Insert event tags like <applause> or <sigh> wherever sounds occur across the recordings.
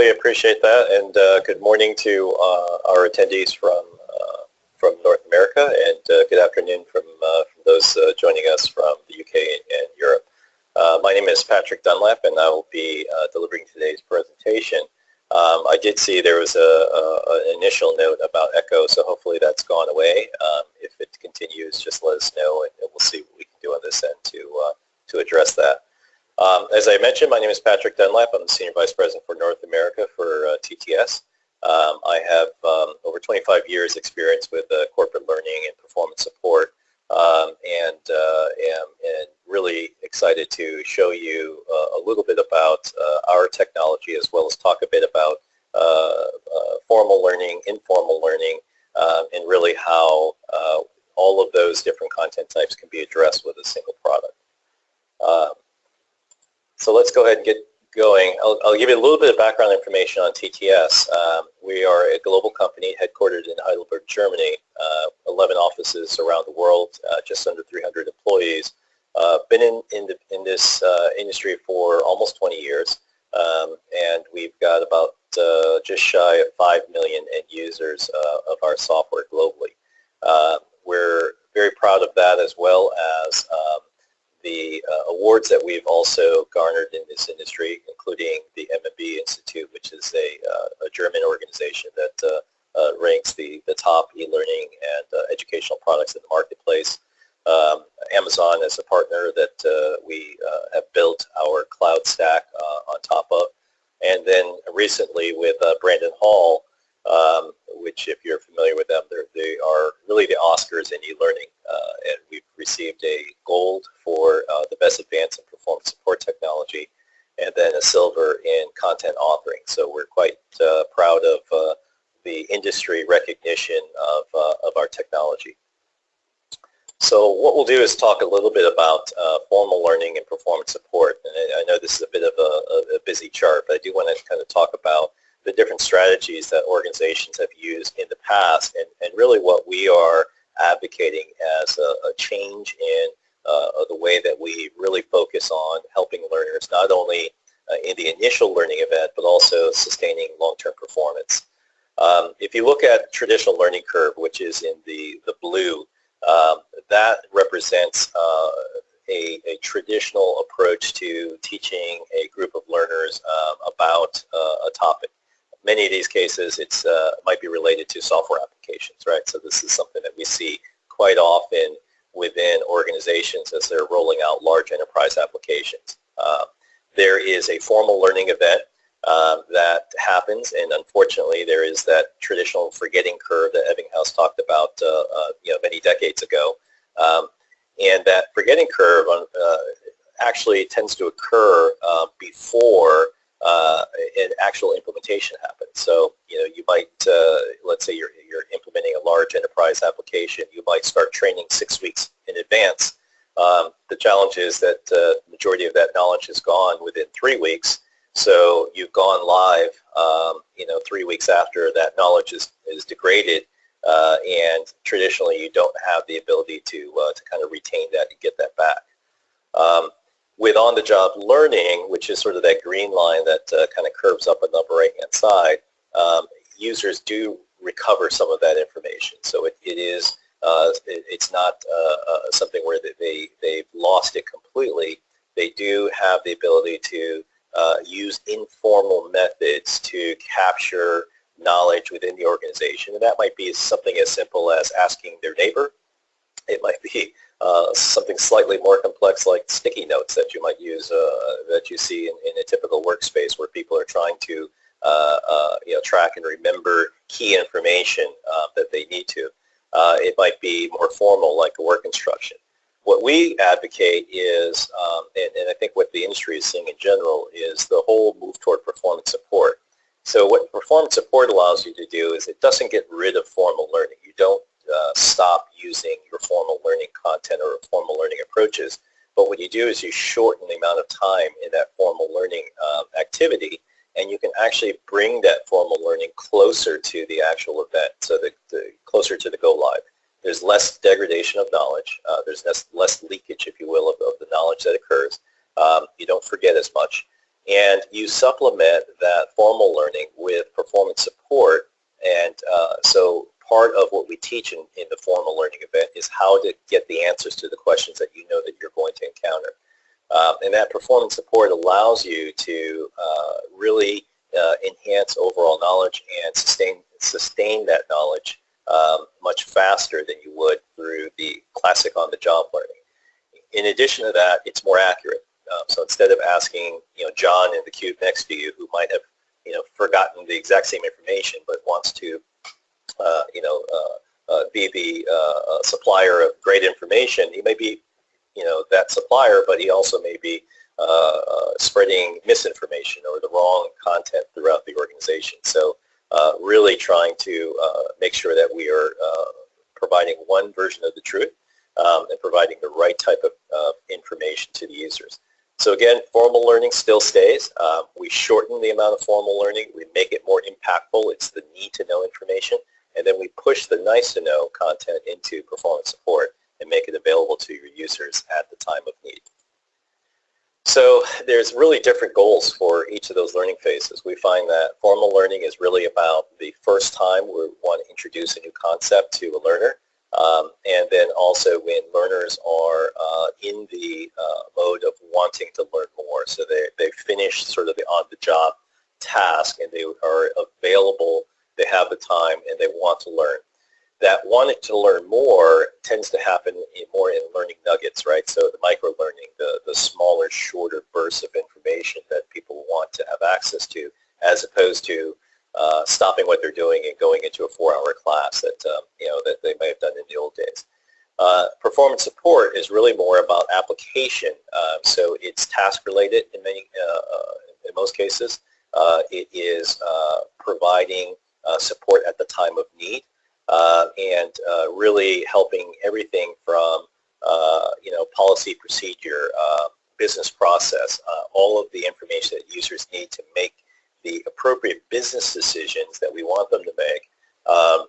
really appreciate that, and uh, good morning to uh, our attendees from uh, from North America, and uh, good afternoon from, uh, from those joining us from the UK and Europe. my name is Patrick Dunlap, and I will be delivering today's presentation. Um, I did see there was an initial note about echo, so hopefully that's gone away. Um, if it continues, just let us know, and we'll see what we can do on this end to to address that. Um, as I mentioned, my name is Patrick Dunlap. I'm the Senior Vice President for North America for uh, TTS. Um, I have um, over 25 years experience with uh, corporate learning and performance support um, and uh, am and really excited to show you uh, a little bit about uh, our technology as well as talk a bit about uh, formal learning, informal learning, um, and really how all of those different content types can be addressed with a single product. So let's go ahead and get going. I'll, I'll, give you a little bit of background information on TTS. Um, we are a global company headquartered in Heidelberg, Germany, uh, 11 offices around the world, uh, just under 300 employees. Uh, been in, in, the, in this uh, industry for almost 20 years, um, and we've got about uh, just shy of 5 million end users uh, of our software globally. we're very proud of that as well as um, awards that we've also garnered in this industry, including the MMB Institute, which is a, uh, a German organization that uh, uh, ranks the, the top e-learning and uh, educational products in the marketplace. Um, Amazon is a partner that we have built our cloud stack on top of. And then recently with Brandon Hall, um, which if you're familiar with them, they are really the Oscars in e-learning. Uh, and we've received a gold for uh, the best advance in performance support technology and then a silver in content authoring. So we're quite uh, proud of uh, the industry recognition of, uh, of our technology. So what we'll do is talk a little bit about uh, formal learning and performance support. And I know this is a bit of a, a busy chart, but I do want to kind of talk about the different strategies that organizations have used in the past and, and really what we are advocating as a, a change in uh, the way that we really focus on helping learners not only uh, in the initial learning event but also sustaining long-term performance. Um, if you look at traditional learning curve, which is in the, the blue, um, that represents uh, a, a, traditional approach to teaching a group of learners um, about uh, a topic many of these cases it's uh, might be related to software applications, right? So this is something that we see quite often within organizations as they're rolling out large enterprise applications. Uh, there is a formal learning event um, that happens, and unfortunately, there is that traditional forgetting curve that Ebbinghaus talked about, uh, uh, you know, many decades ago. Um, and that forgetting curve uh, actually tends to occur uh, before uh, an actual implementation happens. So, you know, you might, uh, let's say you're, you're implementing a large enterprise application, you might start training six weeks in advance. Um, the challenge is that the uh, majority of that knowledge is gone within three weeks. So you've gone live, um, you know, three weeks after that knowledge is, is degraded. Uh, and traditionally, you don't have the ability to, uh, to kind of retain that and get that back. Um, with on-the-job learning, which is sort of that green line that uh, kind of curves up on the upper right-hand side, um, users do recover some of that information. So it, it is, uh, it, it's not uh, uh something where they, they've lost it completely. They do have the ability to uh, use informal methods to capture knowledge within the organization. And that might be something as simple as asking their neighbor. It might be uh, something slightly more complex like sticky notes that you might use uh, that you see in, in, a typical workspace where people are trying to uh, uh you know, track and remember key information uh, that they need to. it might be more formal like a work instruction. What we advocate is, um, and, and I think what the industry is seeing in general, is the whole move toward performance support. So what performance support allows you to do is it doesn't get rid of formal learning. You don't uh, stop using your formal learning content or formal learning approaches. But what you do is you shorten the amount of time in that formal learning um, activity and you can actually bring that formal learning closer to the actual event, so the, the closer to the go live. There's less degradation of knowledge. Uh, there's less, less leakage, if you will, of, of, the knowledge that occurs. Um, you don't forget as much. And you supplement that formal learning with performance support. And uh, so part of what we teach in, in the formal learning event is how to get the answers to the questions that you know that you're going to encounter. Um, and that performance support allows you to uh, really uh, enhance overall knowledge and sustain, sustain that knowledge um, much faster than you would through the classic on-the-job learning. In addition to that, it's more accurate. Um, so instead of asking, you know, John in the cube next to you who might have, you know, forgotten the exact same information but wants to, you know, uh, uh, be the uh, uh, supplier of great information, he may be, you know, that supplier, but he also may be uh, spreading misinformation or the wrong content throughout the organization. So really trying to make sure that we are providing one version of the truth um, and providing the right type of uh, information to the users. So again, formal learning still stays. Um, we shorten the amount of formal learning. We make it more impactful. It's the need to know information. And then we push the nice to know content into performance support and make it available to your users at the time of need. So there's really different goals for each of those learning phases. We find that formal learning is really about the first time we want to introduce a new concept to a learner. Um, and then also when learners are uh, in the uh, mode of wanting to learn more, so they, they finish sort of the on-the-job task and they are available, they have the time and they want to learn. That wanting to learn more tends to happen in more in learning nuggets, right? So the micro-learning, the, the smaller, shorter bursts of information that people want to have access to, as opposed to uh, stopping what they're doing and going into a four-hour class that um, you know that they may have done in the old days. Uh, performance support is really more about application, um, so it's task-related in many, uh, uh in most cases. Uh, it is providing Uh, support at the time of need uh, and uh, really helping everything from you know policy, procedure, business process, all of the information that users need to make the appropriate business decisions that we want them to make um,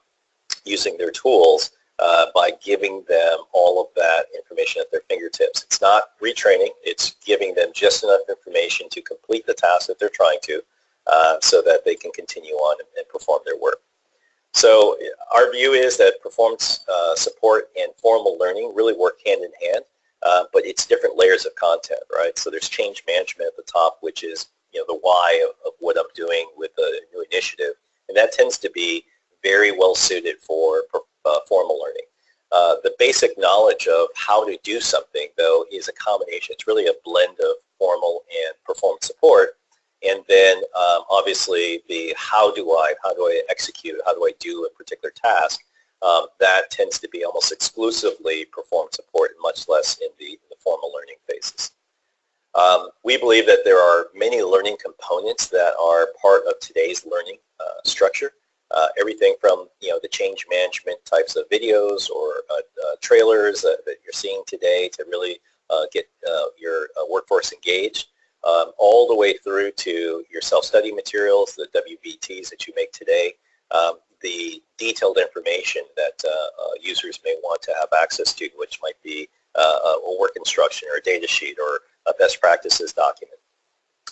using their tools uh, by giving them all of that information at their fingertips. It's not retraining, it's giving them just enough information to complete the task that they're trying to uh, so that they can continue on and, and, perform their work. So our view is that performance uh, support and formal learning really work hand in hand, uh, but it's different layers of content, right? So there's change management at the top, which is you know, the why of, of what I'm doing with a new initiative. And that tends to be very well suited for uh, formal learning. Uh, the basic knowledge of how to do something, though, is a combination. It's really a blend of formal and performance support. And then um, obviously the how do I, how do I execute, how do I do a particular task, um, that tends to be almost exclusively performance support and much less in the, the formal learning phases. Um, we believe that there are many learning components that are part of today's learning uh, structure. Uh, everything from you know the change management types of videos or uh, uh trailers that you're seeing today to really uh, get uh, your workforce engaged, um, all the way through to your self-study materials, the WBTs that you make today, um, the detailed information that users may want to have access to, which might be a work instruction or a data sheet or a best practices document.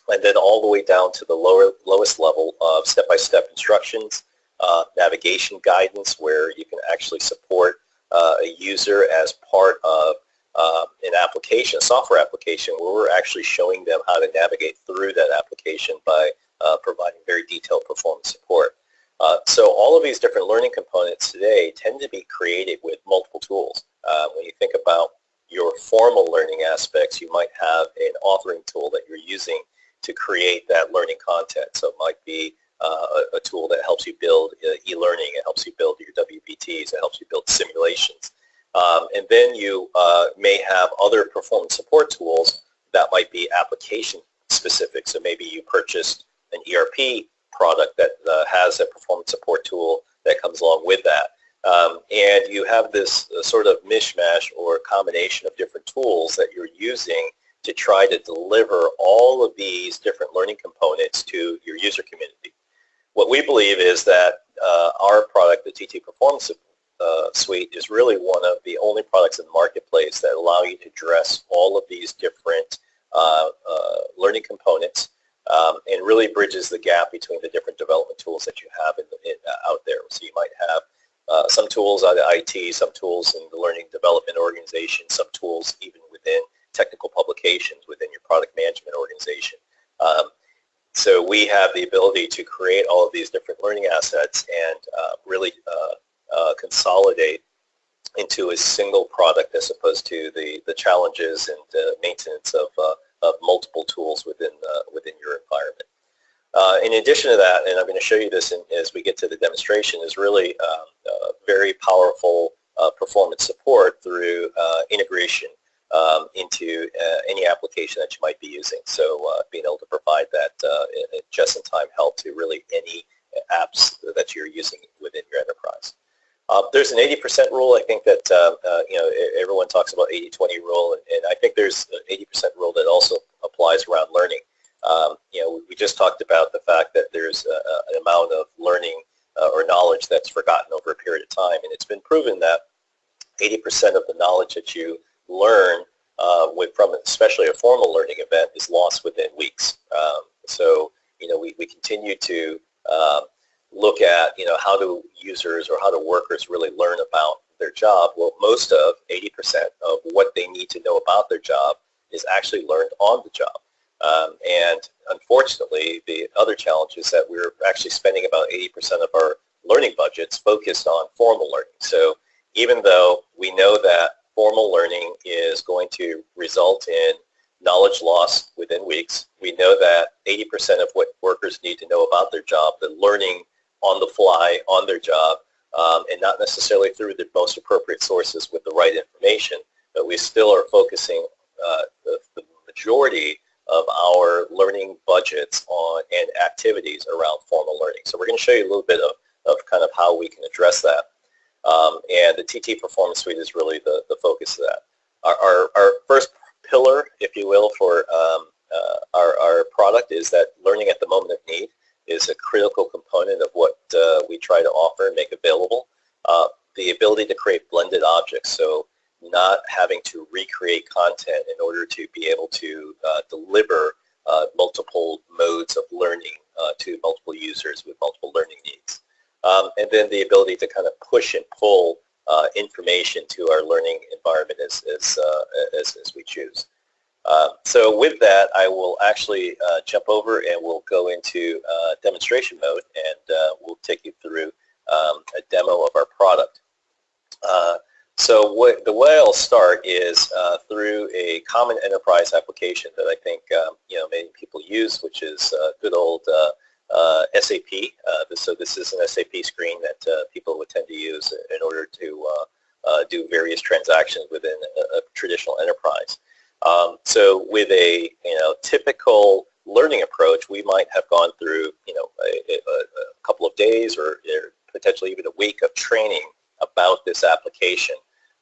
And then all the way down to the lower, lowest level of step-by-step -step instructions, uh, navigation guidance where you can actually support uh, a user as part of uh, an application, a software application, where we're actually showing them how to navigate through that application by uh, providing very detailed performance support. Uh, so all of these different learning components today tend to be created with multiple tools. Uh, when you think about your formal learning aspects, you might have an authoring tool that you're using to create that learning content. So it might be uh, a, a, tool that helps you build uh, e-learning, it helps you build your WBTs, it helps you build simulations. Um, and then you uh, may have other performance support tools that might be application specific. So maybe you purchased an ERP product that uh, has a performance support tool that comes along with that. Um, and you have this uh, sort of mishmash or combination of different tools that you're using to try to deliver all of these different learning components to your user community. What we believe is that uh, our product, the TT Performance uh, Suite, is really one of the only products in the marketplace that allow you to address all of these different uh, uh, learning components um, and really bridges the gap between the different development tools that you have in, in, uh, out there. So you might have some tools out of IT, some tools in the learning development organization, some tools even within technical publications within your product management organization. Um, so we have the ability to create all of these different learning assets and uh, really uh, uh, consolidate into a single product as opposed to the, the challenges and maintenance of, uh, of multiple tools within, uh, within your environment. Uh, in addition to that, and I'm going to show you this in, as we get to the demonstration, is really um, very powerful performance support through integration um, into uh, any application that you might be using. So uh, being able to provide that uh, just-in-time help to really any apps that you're using within your enterprise. Uh, there's an 80% rule. I think that uh, uh, you know everyone talks about 80-20 rule, and, and, I think there's an 80% rule that also applies around learning. Um, you know, we just talked about the fact that there's a, an amount of learning or knowledge that's forgotten over a period of time, and it's been proven that 80% of the knowledge that you learn uh, with, from especially a formal learning event is lost within weeks. Um, so, you know, we, we continue to uh, look at, you know, how do users or how do workers really learn about their job? Well, most of, 80% of what they need to know about their job is actually learned on the job. Um, and unfortunately, the other challenge is that we're actually spending about 80% of our learning budgets focused on formal learning. So even though we know that formal learning is going to result in knowledge loss within weeks. We know that 80% of what workers need to know about their job, the learning on the fly on their job, um, and not necessarily through the most appropriate sources with the right information, but we still are focusing uh, the, the, majority of our learning budgets on and activities around formal learning. So we're going to show you a little bit of, of kind of how we can address that. Um, and the TT Performance Suite is really the, the focus of that. Our, our, our first pillar, if you will, for um, uh, our, our product is that learning at the moment of need is a critical component of what uh, we try to offer and make available. Uh, the ability to create blended objects, so not having to recreate content in order to be able to uh, deliver uh, multiple modes of learning uh, to multiple users with multiple learning needs. Um, and then the ability to kind of push and pull uh, information to our learning environment as, as, uh, as, as, we choose. Uh, so with that, I will actually uh, jump over and we'll go into uh, demonstration mode and we'll take you through um, a demo of our product. so what, the way I'll start is through a common enterprise application that I think um, you know many people use, which is good old uh, SAP. Uh, so this is an SAP screen that uh, people would tend to use in order to do various transactions within a, a traditional enterprise. Um, so with a you know typical learning approach, we might have gone through you know a, a, a couple of days or, or, potentially even a week of training about this application.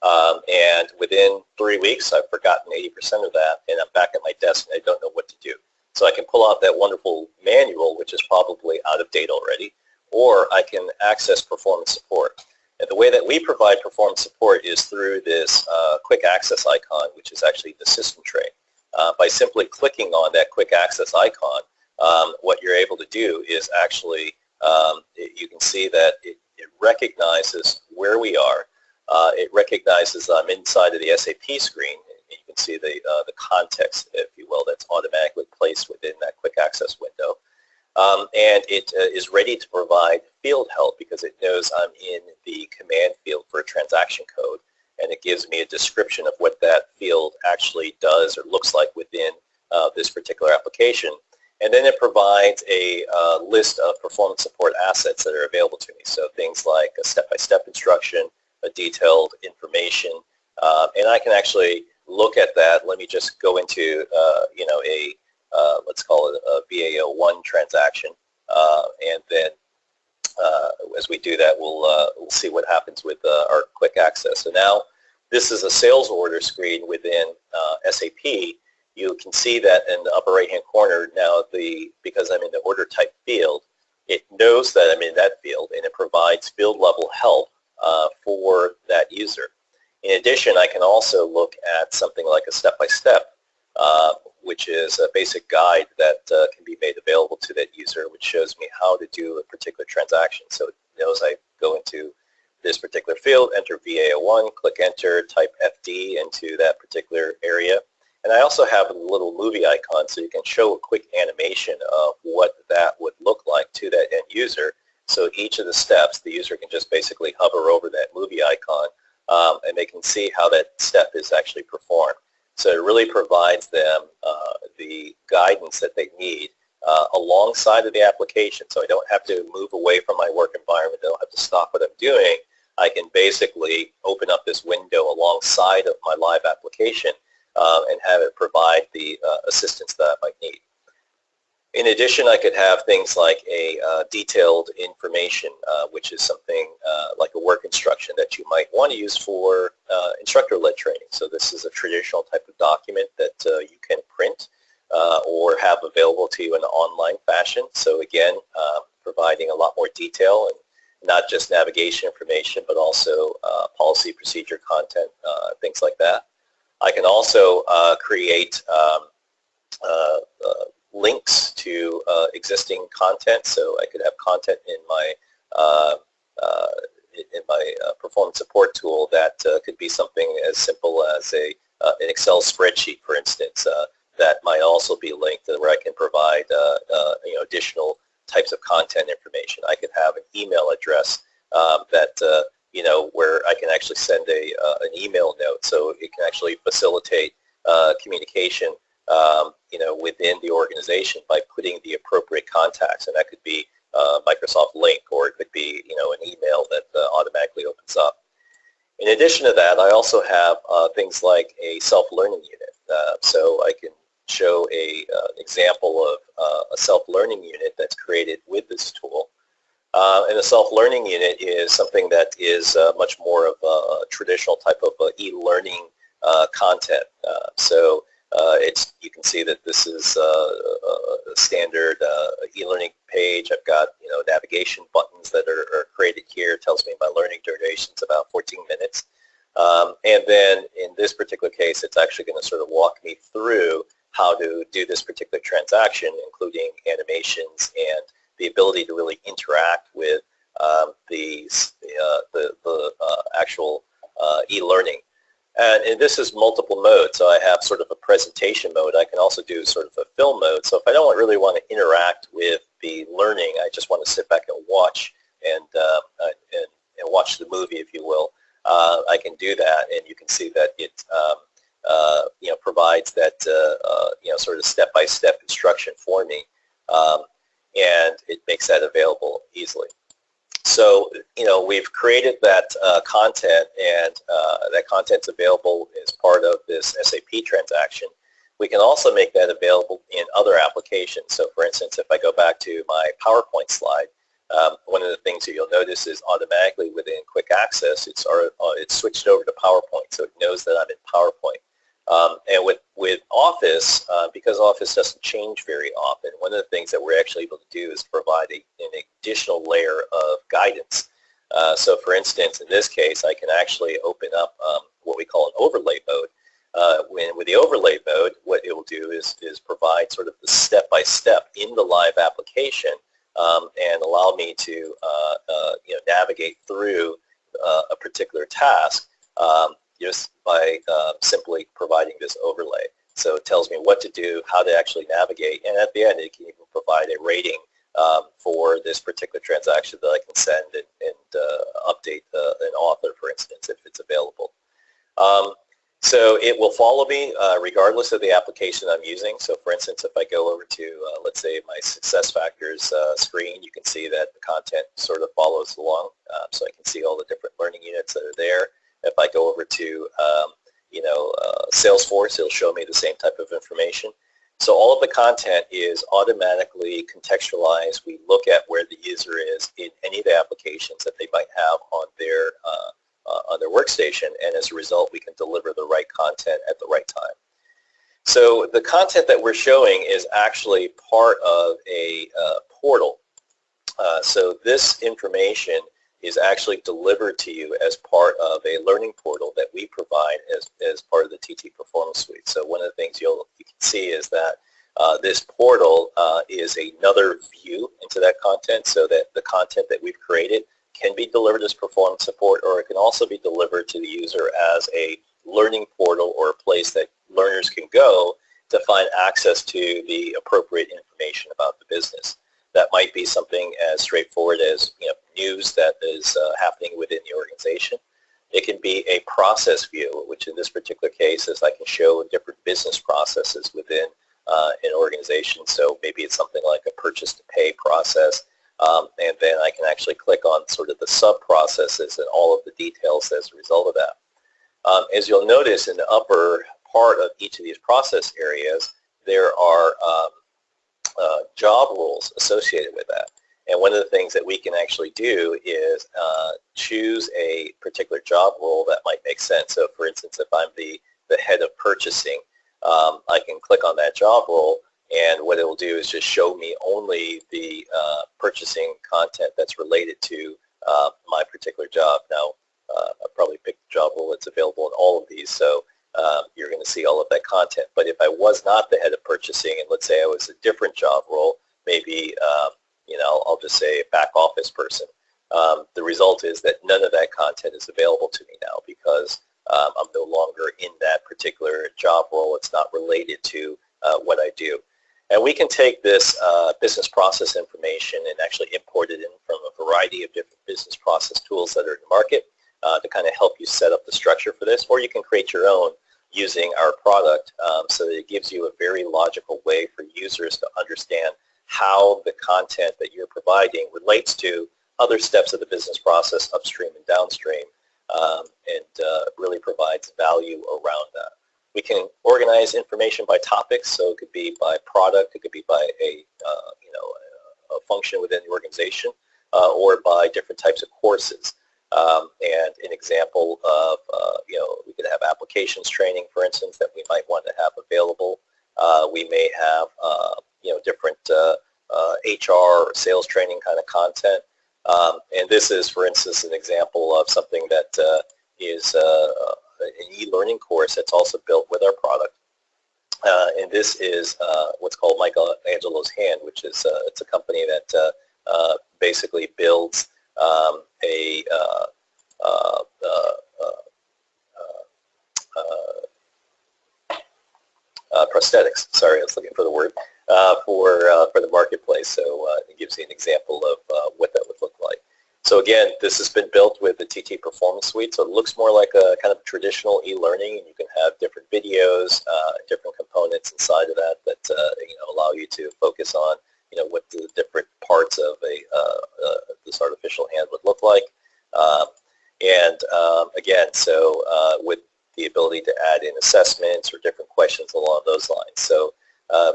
Um, and within three weeks, I've forgotten 80% of that, and I'm back at my desk and I don't know what to do. So I can pull out that wonderful manual, which is probably out of date already, or I can access performance support. And the way that we provide performance support is through this uh, quick access icon, which is actually the system tray. Uh, by simply clicking on that quick access icon, um, what you're able to do is actually, um, it, you can see that it, it recognizes where we are. Uh, it recognizes I'm inside of the SAP screen you can see the, uh, the context, if you will, that's automatically placed within that quick access window. Um, and it uh, is ready to provide field help because it knows I'm in the command field for a transaction code and it gives me a description of what that field actually does or looks like within uh, this particular application. And then it provides a uh, list of performance support assets that are available to me. So things like a step-by-step -step instruction, a detailed information, uh, and I can actually look at that, let me just go into, uh, you know, a, uh, let's call it a VA01 transaction. Uh, and then uh, as we do that, we'll, we'll see what happens with our quick access. So now this is a sales order screen within SAP. You can see that in the upper right-hand corner now, the because I'm in the order type field, it knows that I'm in that field and it provides field level help for that user. In addition, I can also look at something like a step-by-step, -step, uh, which is a basic guide that uh, can be made available to that user, which shows me how to do a particular transaction. So it knows I go into this particular field, enter VA01, click enter, type FD into that particular area. And I also have a little movie icon so you can show a quick animation of what that would look like to that end user. So each of the steps, the user can just basically hover over that movie icon um, and they can see how that step is actually performed. So it really provides them uh, the guidance that they need uh, alongside of the application. So I don't have to move away from my work environment. I don't have to stop what I'm doing. I can basically open up this window alongside of my live application uh, and have it provide the uh, assistance that I might need. In addition, I could have things like a uh, detailed information, uh, which is something uh, like a work instruction that you might want to use for uh, instructor-led training. So this is a traditional type of document that you can print or have available to you in an online fashion. So again, um, providing a lot more detail and not just navigation information, but also policy procedure content, things like that. I can also uh, create um, uh, uh, links to uh, existing content. So I could have content in my uh, uh, in my performance support tool that could be something as simple as a an Excel spreadsheet, for instance, that might also be linked where I can provide you know additional types of content information. I could have an email address um, that you know, where I can actually send a uh, an email note, so it can actually facilitate uh, communication, um, you know, within the organization by putting the appropriate contacts, and that could be uh, Microsoft Lync or it could be, you know, an email that uh, automatically opens up. In addition to that, I also have uh, things like a self-learning unit, uh, so I can show a example of a self-learning unit that's created with this tool. Uh, and a self-learning unit is something that is uh, much more of a traditional type of uh, e-learning uh, content. Uh, so uh, it's you can see that this is a standard e-learning page. I've got you know navigation buttons that are, are, created here. It tells me my learning duration is about 14 minutes. Um, and then in this particular case, it's actually going to sort of walk me through how to do this particular transaction, including animations and the ability to really interact with um, the, uh, the, the uh, actual uh, e-learning. And, and, this is multiple modes. So I have sort of a presentation mode. I can also do sort of a film mode. So if I don't really want to interact with the learning, I just want to sit back and watch and, uh, and, and, watch the movie, if you will, uh, I can do that. And you can see that it um, uh, you know, provides that you know, sort of step-by-step -step instruction for me. Um, and it makes that available easily. So, you know, we've created that uh, content and uh, that content's available as part of this SAP transaction. We can also make that available in other applications. So, for instance, if I go back to my PowerPoint slide, um, one of the things that you'll notice is automatically within Quick Access, it's, uh, it's switched over to PowerPoint, so it knows that I'm in PowerPoint. Um, and with, with Office, uh, because Office doesn't change very often, one of the things that we're actually able to do is provide a, an additional layer of guidance. Uh, so for instance, in this case, I can actually open up um, what we call an overlay mode. Uh, when, with the overlay mode, what it will do is, is provide sort of the step-by-step -step in the live application um, and allow me to uh, uh, you know, navigate through uh, a particular task um, just by uh, simply providing this overlay. So it tells me what to do, how to actually navigate, and at the end it can even provide a rating um, for this particular transaction that I can send and, and uh, update uh, an author, for instance, if it's available. Um, so it will follow me uh, regardless of the application I'm using. So for instance, if I go over to, uh, let's say, my SuccessFactors uh, screen, you can see that the content sort of follows along. Um, so I can see all the different learning units that are there. If I go over to, um, you know, uh, Salesforce, it'll show me the same type of information. So all of the content is automatically contextualized. We look at where the user is in any of the applications that they might have on their uh, uh, on their workstation, and as a result, we can deliver the right content at the right time. So the content that we're showing is actually part of a uh, portal. Uh, so this information is actually delivered to you as part of a learning portal that we provide as, as part of the TT Performance Suite. So one of the things you'll, you can see is that uh, this portal uh, is another view into that content so that the content that we've created can be delivered as performance support or it can also be delivered to the user as a learning portal or a place that learners can go to find access to the appropriate information about the business. That might be something as straightforward as you know, news that is uh, happening within the organization. It can be a process view, which in this particular case is I can show different business processes within uh, an organization. So maybe it's something like a purchase to pay process. Um, and then I can actually click on sort of the sub-processes and all of the details as a result of that. Um, as you'll notice in the upper part of each of these process areas, there are um, uh, job roles associated with that. And one of the things that we can actually do is uh, choose a particular job role that might make sense. So for instance, if I'm the, the head of purchasing, um, I can click on that job role and what it will do is just show me only the uh, purchasing content that's related to uh, my particular job. Now, uh, I'll probably picked the job role that's available in all of these, so um, you're going to see all of that content. But if I was not the head of purchasing, and let's say I was a different job role, maybe, um, you know, I'll just say a back office person, um, the result is that none of that content is available to me now because um, I'm no longer in that particular job role. It's not related to uh, what I do. And we can take this uh, business process information and actually import it in from a variety of different business process tools that are in the market uh, to kind of help you set up the structure for this. Or you can create your own using our product um, so that it gives you a very logical way for users to understand how the content that you're providing relates to other steps of the business process upstream and downstream um, and uh, really provides value around that. We can organize information by topics, so it could be by product, it could be by a, uh, you know, a, function within the organization, uh, or by different types of courses. Um, and an example of, uh, you know, we could have applications training, for instance, that we might want to have available. Uh, we may have, uh, you know, different HR or sales training kind of content. Um, and this is, for instance, an example of something that uh, is uh, an e-learning course that's also built with our product. Uh, and this is uh, what's called Michelangelo's Hand, which is uh, it's a company that uh, basically builds um, a prosthetics. Sorry, I was looking for the word uh, for uh, for the marketplace. So uh, it gives you an example of uh, what that would look like. So again, this has been built with the TT Performance Suite, so it looks more like a kind of traditional e-learning, and you can have different videos, uh, different components inside of that that uh, you know allow you to focus on you know what the different parts of a this artificial hand would look like. Um, and um, again, so with the ability to add in assessments or different questions along those lines. So uh,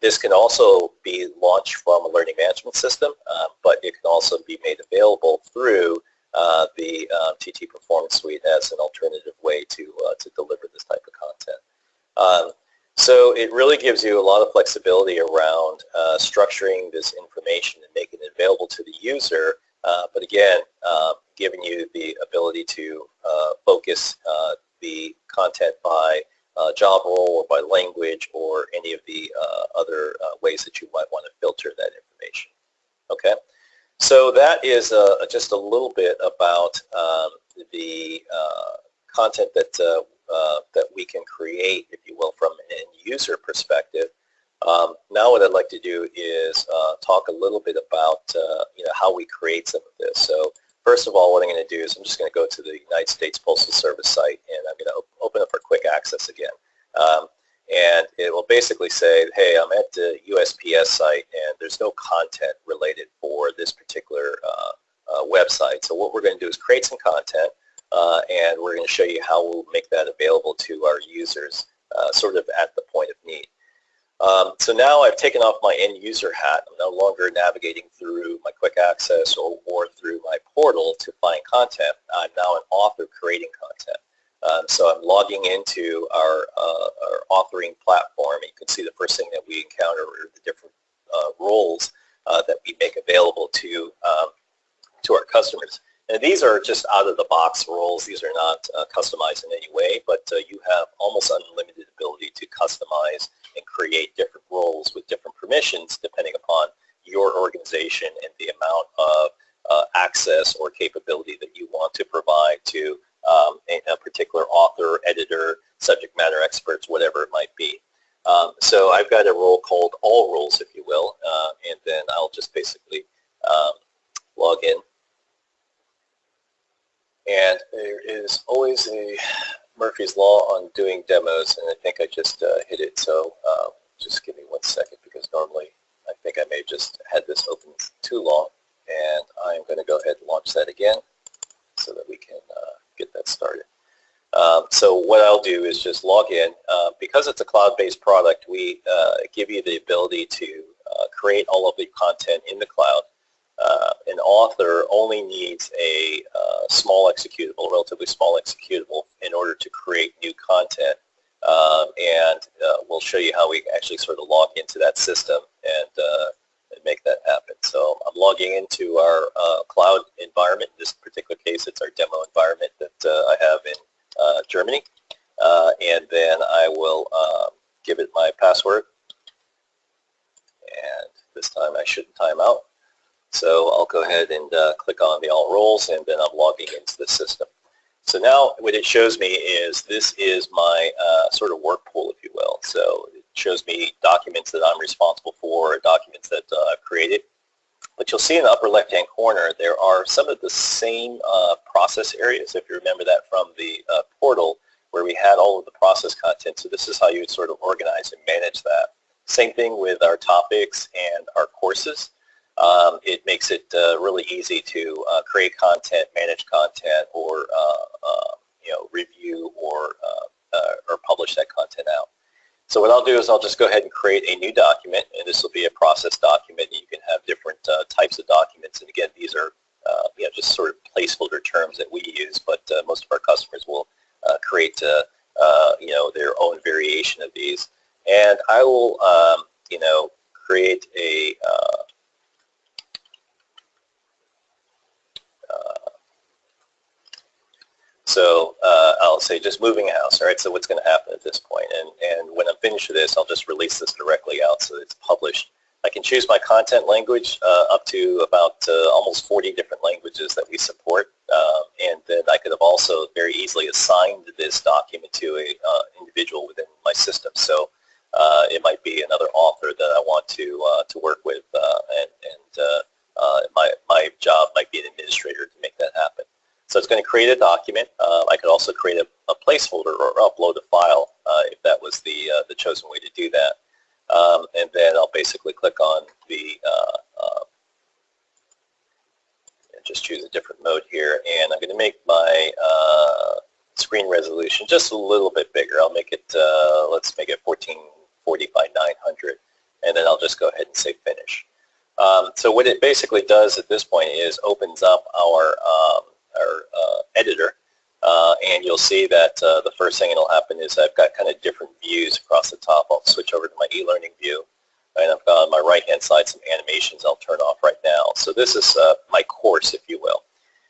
this can also be launched from a learning management system, uh, but it can also be made available through uh, the uh, TT Performance Suite as an alternative way to, uh, to deliver this type of content. Um, so it really gives you a lot of flexibility around uh, structuring this information and making it available to the user, uh, but again, giving you the ability to focus the content by uh, job role or by language or any of the uh, other uh, ways that you might want to filter that information. Okay, so that is uh, just a little bit about um, the uh, content that uh, that we can create, if you will, from an end user perspective. Um, now what I'd like to do is talk a little bit about you know how we create some of this. So First of all, what I'm going to do is I'm just going to go to the United States Postal Service site and I'm going to op open up our quick access again. Um, and it will basically say, hey, I'm at the USPS site and there's no content related for this particular uh, uh, website. So what we're going to do is create some content uh, and we're going to show you how we'll make that available to our users uh, sort of at the point of need. Um, so now I've taken off my end user hat. I'm no longer navigating through my quick access or, or through my portal to find content. I'm now an author creating content. Um, so I'm logging into our, uh, our authoring platform. You can see the first thing that we encounter are the different uh, roles uh, that we make available to, um, to our customers. And these are just out-of-the-box roles. These are not uh, customized in any way, but uh, you have almost unlimited ability to customize and create different roles with different permissions depending upon your organization and the amount of uh, access or capability that you want to provide to um, a, a, particular author, editor, subject matter experts, whatever it might be. Um, so I've got a role called all roles, if you will, uh, and then I'll just basically um, log in. And there is always a Murphy's Law on doing demos, and I think I just uh, hit it, so uh, just give me one second because normally I think I may have just had this open too long, and I'm going to go ahead and launch that again so that we can uh, get that started. Um, so what I'll do is just log in. Uh, because it's a cloud-based product, we uh, give you the ability to uh, create all of the content in the cloud. Uh, an author only needs a uh, small executable, relatively small executable, in order to create new content. Um, and uh, we'll show you how we actually sort of log into that system and, and make that happen. So I'm logging into our cloud environment. In this particular case, it's our demo environment that I have in uh, Germany. Uh, and then I will um, give it my password. And this time I shouldn't time out. So I'll go ahead and uh, click on the all roles and then I'm logging into the system. So now what it shows me is this is my uh, sort of work pool, if you will. So it shows me documents that I'm responsible for, documents that uh, I've created. But you'll see in the upper left-hand corner, there are some of the same uh, process areas, if you remember that from the uh, portal, where we had all of the process content. So this is how you would sort of organize and manage that. Same thing with our topics and our courses. Um, it makes it uh, really easy to uh, create content, manage content, or uh, uh, you know review or or publish that content out. So what I'll do is I'll just go ahead and create a new document, and this will be a process document. You can have different uh, types of documents, and again, these are uh, you know, just sort of placeholder terms that we use, but uh, most of our customers will uh, create uh, uh, you know their own variation of these. And I will um, you know create a So uh, I'll say just moving house, all right, so what's going to happen at this point? And, and when I'm finished with this, I'll just release this directly out so it's published. I can choose my content language uh, up to about uh, almost 40 different languages that we support. Um, and then I could have also very easily assigned this document to an uh, individual within my system. So uh, it might be another author that I want to, uh, to work with, and, and my, my job might be an administrator to make that happen. So it's going to create a document. Uh, I could also create a, a placeholder or upload a file uh, if that was the, uh, the chosen way to do that. Um, and then I'll basically click on the, uh, uh, just choose a different mode here. And I'm going to make my uh, screen resolution just a little bit bigger. I'll make it, let's make it 1440 by 900. And then I'll just go ahead and say finish. Um, so what it basically does at this point is opens up our um, our uh, editor, uh, and you'll see that uh, the first thing that'll happen is I've got kind of different views across the top. I'll switch over to my e-learning view, and I've got on my right-hand side some animations I'll turn off right now. So this is my course, if you will.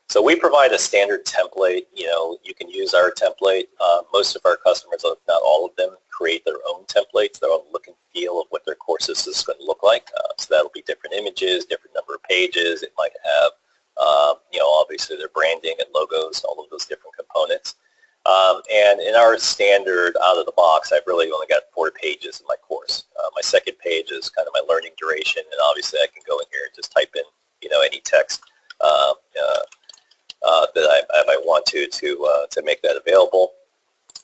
So we provide a standard template. You know, you can use our template. Uh, most of our customers, if not all of them, create their own templates, their own look and feel of what their courses is going to look like. Uh, so that'll be different images, different number of pages. It might have um, you know, obviously their branding and logos, all of those different components. Um, and in our standard out of the box, I've really only got four pages in my course. Uh, my second page is kind of my learning duration, and obviously I can go in here and just type in, you know, any text uh, uh, uh that I, I, might want to to uh, to make that available.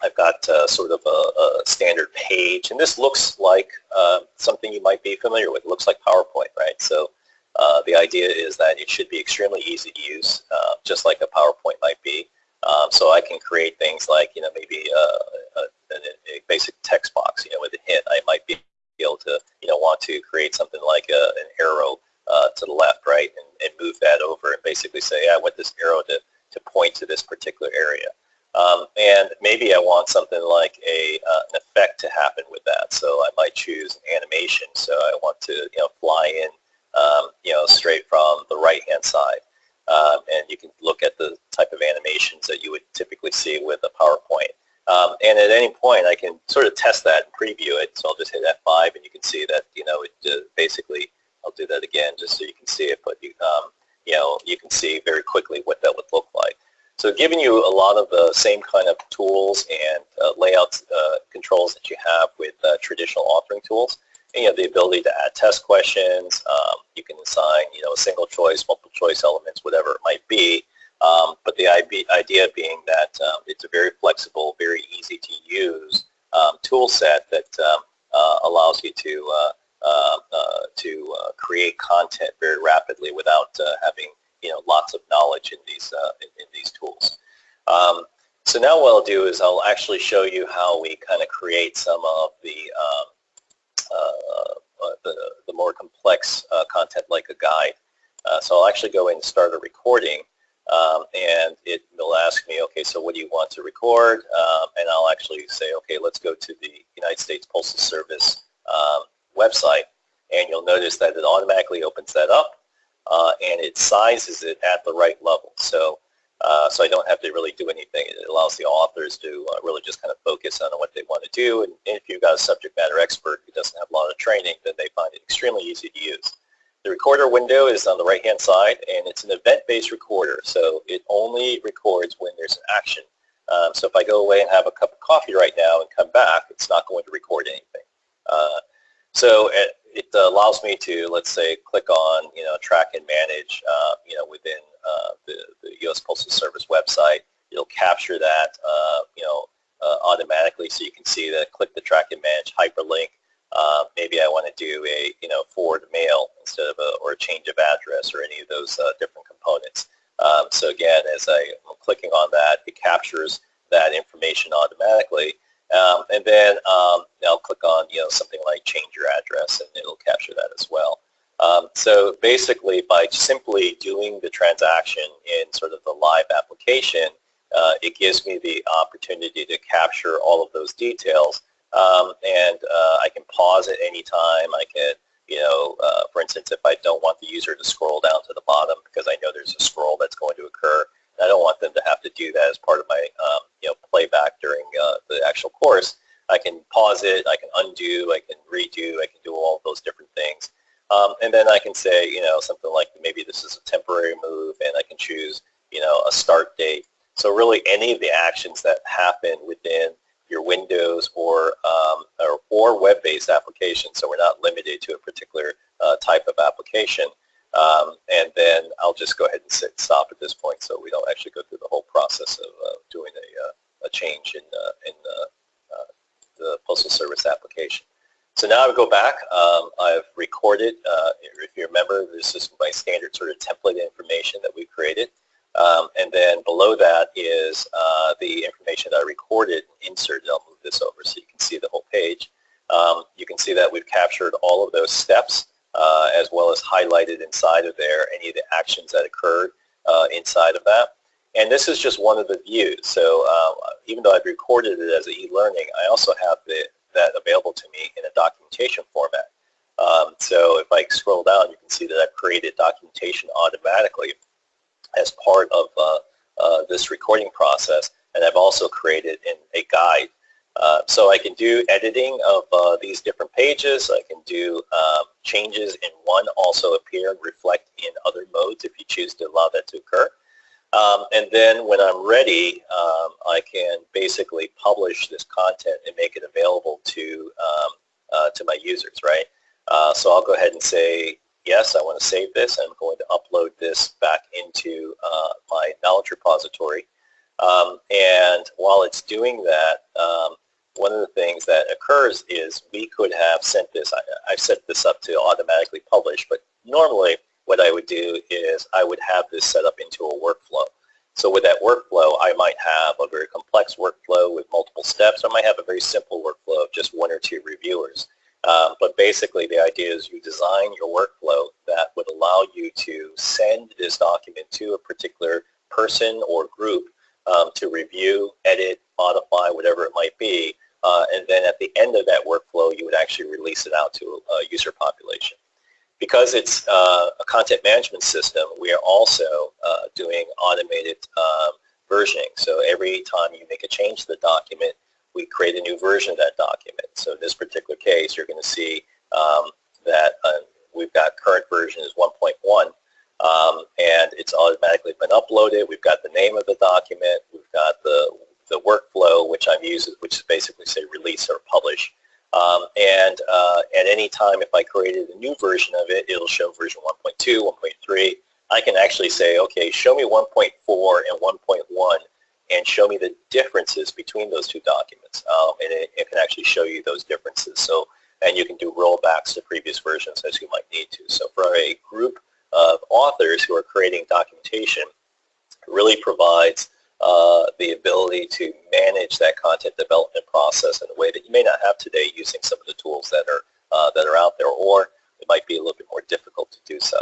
I've got uh, sort of a, a, standard page, and this looks like something you might be familiar with. It looks like PowerPoint, right? So uh, the idea is that it should be extremely easy to use, uh, just like a PowerPoint might be. Um, so I can create things like, you know, maybe uh, a, a, a, basic text box, you know, with a hint. I might be able to, you know, want to create something like an arrow uh, to the left, right, and, and, move that over and basically say, I want this arrow to, to point to this particular area. Um, and maybe I want something like a, uh, an effect to happen with that. So I might choose animation. So I want to, you know, fly in um, you know, straight from the right-hand side. um, and you can look at the type of animations that you would typically see with a PowerPoint. Um, and at any point, I can sort of test that and preview it. So I'll just hit F5, and you can see that you know it uh, basically. I'll do that again just so you can see it, but you um, you know you can see very quickly what that would look like. So giving you a lot of the same kind of tools and uh, layout uh, controls that you have with uh, traditional authoring tools. And you have the ability to add test questions. Um, you can assign, you know, single choice, multiple choice elements, whatever it might be. Um, but the idea being that um, it's a very flexible, very easy to use um, tool set that um, uh, allows you to uh, to uh, create content very rapidly without uh, having you know lots of knowledge in these in, in, these tools. Um, so now what I'll do is I'll actually show you how we kind of create some of the um, the, the, more complex content like a guide. so I'll actually go in and start a recording um, and it will ask me, okay, so what do you want to record? Um, and I'll actually say, okay, let's go to the United States Postal Service um, website, and you'll notice that it automatically opens that up, uh, and it sizes it at the right level. So, uh, so I don't have to really do anything. It allows the authors to uh, really just kind of focus on what they want to do, and if you've got a subject matter expert who doesn't have a lot of training, then they find it extremely easy to use. The recorder window is on the right-hand side, and it's an event-based recorder, so it only records when there's an action. Um, so if I go away and have a cup of coffee right now and come back, it's not going to record anything. Uh, so it, it, allows me to, let's say, click on, you know, track and manage, uh, you know, within uh, the, the, U.S. Postal Service website. It'll capture that, uh, you know, uh, automatically, so you can see that. Click the track and manage hyperlink uh, maybe I want to do a you know forward mail instead of a or a change of address or any of those uh, different components. Um, so again, as I, am clicking on that, it captures that information automatically. Um, and then um, I'll click on you know something like change your address, and it'll capture that as well. Um, so basically, by simply doing the transaction in sort of the live application, uh, it gives me the opportunity to capture all of those details um, and uh, I can pause at any time. I can, you know, uh, for instance, if I don't want the user to scroll down to the bottom because I know there's a scroll that's going to occur, I don't want them to have to do that as part of my, um, you know, playback during uh, the actual course. I can pause it, I can undo, I can redo, I can do all those different things. Um, and then I can say, you know, something like maybe this is a temporary move and I can choose, you know, a start date. So really any of the actions that happen within your Windows or, um, or, or web-based application, so we're not limited to a particular uh, type of application. Um, and then I'll just go ahead and sit, stop at this point so we don't actually go through the whole process of uh, doing a, uh, a, change in, uh, in uh, uh, the Postal Service application. So now I go back. Um, I've recorded, if you remember, this is my standard sort of template information that we created. Um, and then below that is uh, the information that I recorded and inserted. I'll move this over so you can see the whole page. Um, you can see that we've captured all of those steps uh, as well as highlighted inside of there any of the actions that occurred uh, inside of that. And this is just one of the views. So um, even though I've recorded it as e-learning, I also have the, that available to me in a documentation format. Um, so if I scroll down, you can see that I've created documentation automatically as part of uh, uh, this recording process. And I've also created in a guide. Uh, so I can do editing of uh, these different pages. I can do um, changes in one also appear and reflect in other modes if you choose to allow that to occur. Um, and then when I'm ready, um, I can basically publish this content and make it available to um, uh, to my users, right? Uh, so I'll go ahead and say yes, I want to save this. I'm going to upload this back into uh, my knowledge repository. Um, and while it's doing that, um, one of the things that occurs is we could have sent this, I, I've set this up to automatically publish, but normally what I would do is I would have this set up into a workflow. So with that workflow, I might have a very complex workflow with multiple steps. I might have a very simple workflow of just one or two reviewers. Um, but basically the idea is you design your workflow that would allow you to send this document to a particular person or group um, to review, edit, modify, whatever it might be. Uh, and then at the end of that workflow, you would actually release it out to a user population. because it's uh, a content management system, we are also uh, doing automated um, versioning. So every time you make a change to the document, we create a new version of that document. So in this particular case, you're going to see um, that uh, we've got current version is 1.1, um, and it's automatically been uploaded. We've got the name of the document. We've got the the workflow, which I'm using, which is basically say release or publish. Um, and uh, at any time, if I created a new version of it, it'll show version 1.2, 1.3. I can actually say, okay, show me 1.4 and 1.1 and show me the differences between those two documents. Um, and it, it, can actually show you those differences. So, and you can do rollbacks to previous versions as you might need to. So for a group of authors who are creating documentation, it really provides uh, the ability to manage that content development process in a way that you may not have today using some of the tools that are uh, that are out there, or it might be a little bit more difficult to do so.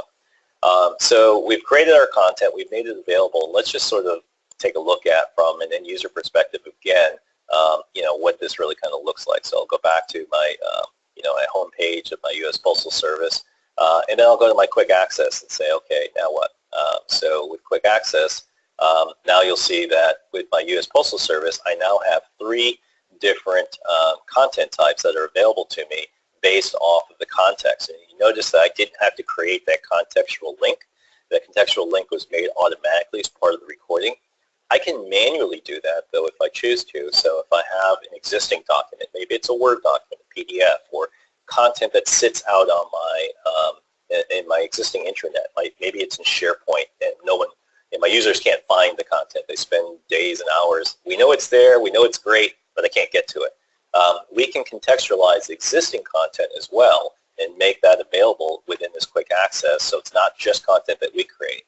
Um, so we've created our content, we've made it available. Let's just sort of take a look at from an end user perspective again, um, you know, what this really kind of looks like. So I'll go back to my, uh, you know, my home page of my U.S. Postal Service, uh, and then I'll go to my quick access and say, okay, now what? Uh, so with quick access, um, now you'll see that with my U.S. Postal Service, I now have three different uh, content types that are available to me based off of the context. And you notice that I didn't have to create that contextual link. That contextual link was made automatically as part of the recording. I can manually do that, though, if I choose to. So if I have an existing document, maybe it's a Word document, a PDF, or content that sits out on my um, in my existing intranet. Like maybe it's in SharePoint and no one and my users can't find the content. They spend days and hours. We know it's there. We know it's great, but they can't get to it. Um, we can contextualize existing content as well and make that available within this quick access so it's not just content that we create.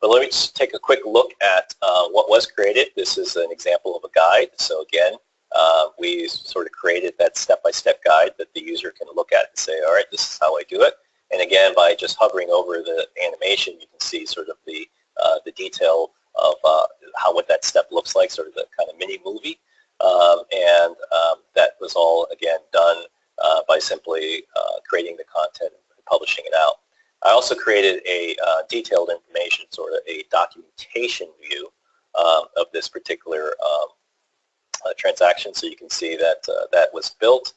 But let me just take a quick look at uh, what was created. This is an example of a guide. So again, uh, we sort of created that step-by-step -step guide that the user can look at and say, all right, this is how I do it. And again, by just hovering over the animation, you can see sort of the uh, the detail of uh, how what that step looks like, sort of the kind of mini movie. Um, and um, that was all, again, done uh, by simply creating the content and publishing it out. I also created a detailed information, sort of a documentation view um, of this particular um, transaction so you can see that that was built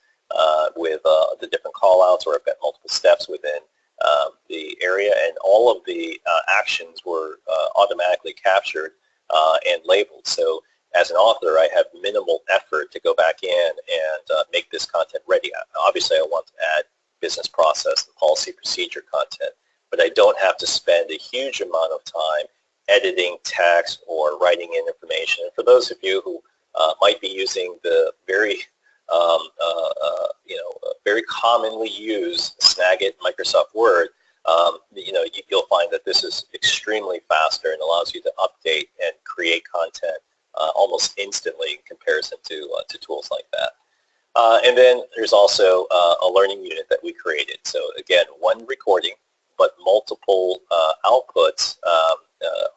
with the different callouts or I've got multiple steps within um, the area and all of the uh, actions were uh, automatically captured uh, and labeled. So as an author, I have minimal effort to go back in and uh, make this content ready. Obviously, I want to add business process and policy procedure content, but I don't have to spend a huge amount of time editing text or writing in information. And for those of you who uh, might be using the very um, uh, uh, you know, very commonly used Snagit Microsoft Word, um, you know, you, will find that this is extremely faster and allows you to update and create content uh, almost instantly in comparison to, uh, to tools like that. Uh, and then there's also a learning unit that we created. So again, one recording, but multiple outputs um,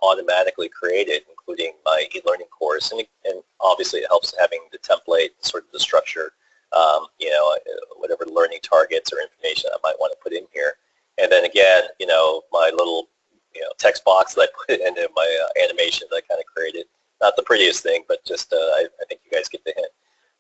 automatically created, including my e-learning course. And, and obviously it helps having the template, sort of the structure, um, you know, whatever learning targets or information I might want to put in here. And then again, you know, my little, you know, text box that I put <laughs> into my uh, animation that I kind of created. Not the prettiest thing, but just uh, I, I, think you guys get the hint.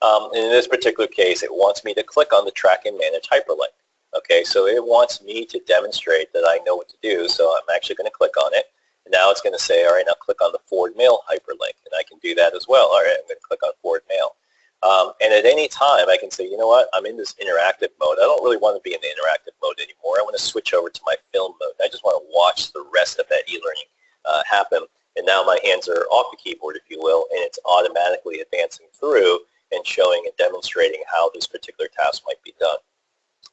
Um, in this particular case, it wants me to click on the track and manage hyperlink. Okay, so it wants me to demonstrate that I know what to do, so I'm actually going to click on it. And now it's going to say, all right, now click on the forward mail hyperlink, and I can do that as well. All right, I'm going to click on forward mail. Um, and at any time, I can say, you know what, I'm in this interactive mode. I don't really want to be in the interactive mode anymore. I want to switch over to my film mode. I just want to watch the rest of that e-learning uh, happen. And now my hands are off the keyboard, if you will, and it's automatically advancing through and showing and demonstrating how this particular task might be done.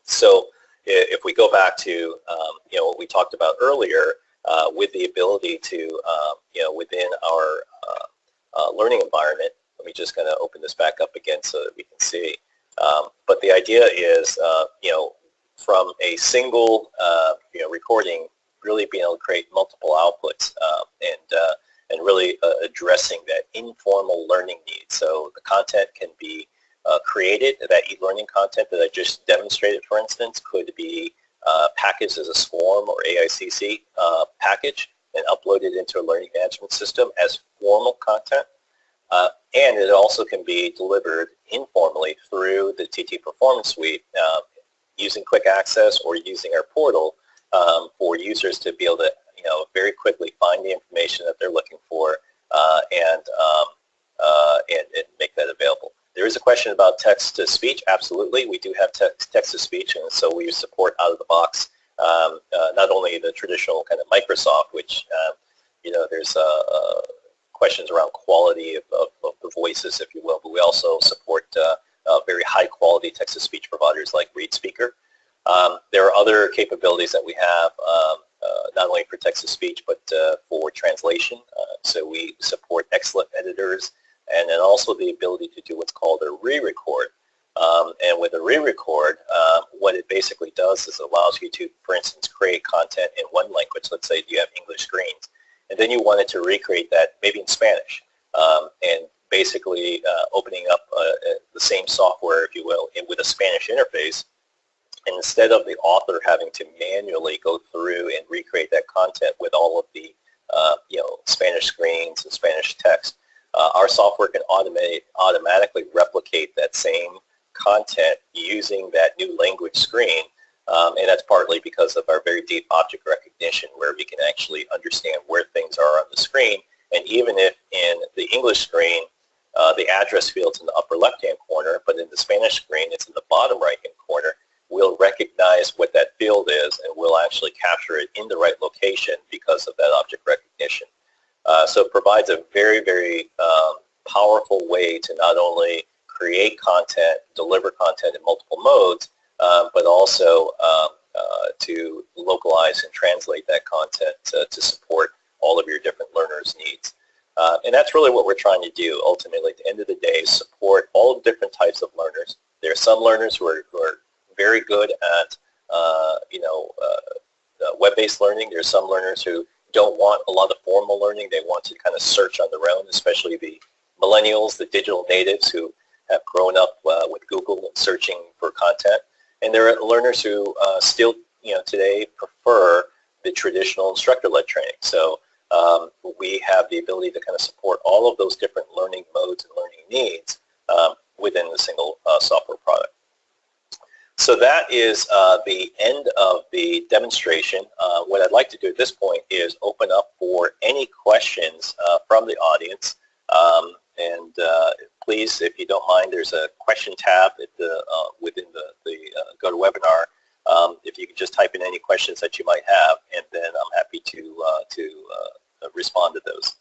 So if we go back to um, you know what we talked about earlier, uh, with the ability to, um, you know, within our uh, uh, learning environment, let me just kind of open this back up again so that we can see. Um, but the idea is, uh, you know, from a single, uh, you know, recording, really being able to create multiple outputs um, and uh, and really addressing that informal learning need. So the content can be created, that e-learning content that I just demonstrated, for instance, could be uh, packaged as a SCORM or AICC uh, package and uploaded into a learning management system as formal content. Uh, and it also can be delivered informally through the TT Performance Suite uh, using quick access or using our portal um, for users to be able to you know, very quickly find the information that they're looking for uh, and, um, uh, and, and make that available. There is a question about text-to-speech. Absolutely, we do have text, text-to-speech, and so we support out of the box um, uh, not only the traditional kind of Microsoft, which um, you know there's a, uh, questions around quality of, of, of, the voices, if you will, but we also support uh, uh, very high-quality text-to-speech providers like ReadSpeaker. Um, there are other capabilities that we have, um, uh, not only for text-to-speech, but for translation. so we support XLIFF editors and then also the ability to do what's called a re-record. Um, and with a re-record, uh, what it basically does is it allows you to, for instance, create content in one language. Let's say you have English screens, and then you wanted to recreate that maybe in Spanish, um, and basically uh, opening up uh, uh the same software, if you will, with a Spanish interface. And instead of the author having to manually go through and recreate that content with all of the uh, you know Spanish screens and Spanish text, uh, our software can automate, automatically replicate that same content using that new language screen. Um, and that's partly because of our very deep object recognition where we can actually understand where things are on the screen. And even if in the English screen, uh, the address field's in the upper left-hand corner, but in the Spanish screen, it's in the bottom right-hand corner, we'll recognize what that field is and we'll actually capture it in the right location because of that object recognition. Uh, so it provides a very, very um, powerful way to not only create content, deliver content in multiple modes, um, but also um, uh, to localize and translate that content to, to, support all of your different learners' needs. Uh, and that's really what we're trying to do ultimately at the end of the day, support all different types of learners. There are some learners who are, who are very good at, uh, you know, uh, uh, web-based learning. There are some learners who don't want a lot of formal learning. They want to kind of search on their own, especially the millennials, the digital natives who have grown up uh, with Google and searching for content. And there are learners who uh, still, you know, today prefer the traditional instructor-led training. So um, we have the ability to kind of support all of those different learning modes and learning needs um, within the single uh, software product. So that is uh, the end of the demonstration. Uh, what I'd like to do at this point is open up for any questions uh, from the audience. Um, and uh, please, if you don't mind, there's a question tab the, uh, within the, the uh, GoToWebinar. Um, if you could just type in any questions that you might have, and then I'm happy to, to respond to those.